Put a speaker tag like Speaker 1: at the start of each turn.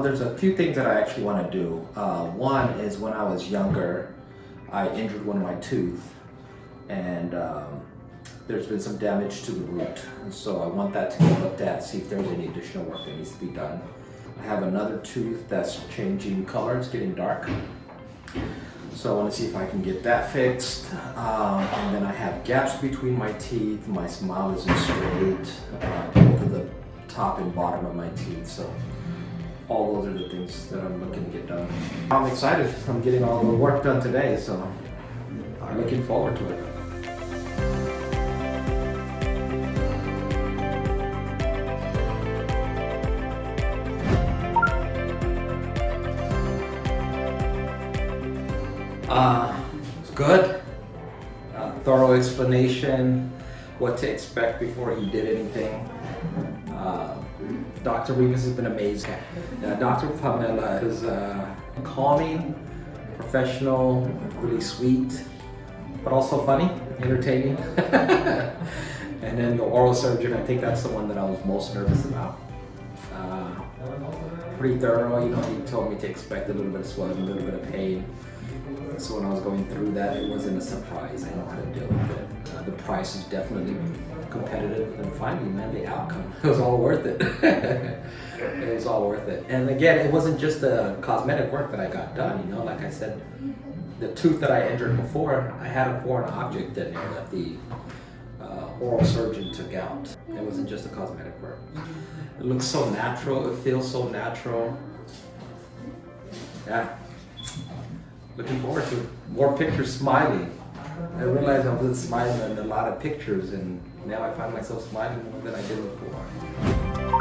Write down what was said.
Speaker 1: There's a few things that I actually want to do. Uh, one is when I was younger, I injured one of my tooth and um, there's been some damage to the root. And so I want that to be looked at, see if there's any additional work that needs to be done. I have another tooth that's changing color, it's getting dark. So I want to see if I can get that fixed. Um, and then I have gaps between my teeth. My smile isn't straight. Uh, both the top and bottom of my teeth. So all those are the things that I'm looking to get done. I'm excited. I'm getting all the work done today. So I'm looking forward to it. Uh, it's good. Uh, thorough explanation, what to expect before he did anything. Uh, Dr. Remus has been amazing. Uh, Dr. Pamela is uh, calming, professional, really sweet, but also funny, entertaining. and then the oral surgeon, I think that's the one that I was most nervous about. Uh, pretty thorough, you know, he told me to expect a little bit of swelling, a little bit of pain. So when I was going through that, it wasn't a surprise. I know how to deal price is definitely competitive. And finally, man, the outcome, it was all worth it. it was all worth it. And again, it wasn't just the cosmetic work that I got done, you know, like I said, the tooth that I entered before, I had a foreign object in there that the uh, oral surgeon took out. It wasn't just the cosmetic work. It looks so natural, it feels so natural. Yeah, looking forward to more pictures smiling. I realized I wasn't smiling in a lot of pictures and now I find myself smiling more than I did before.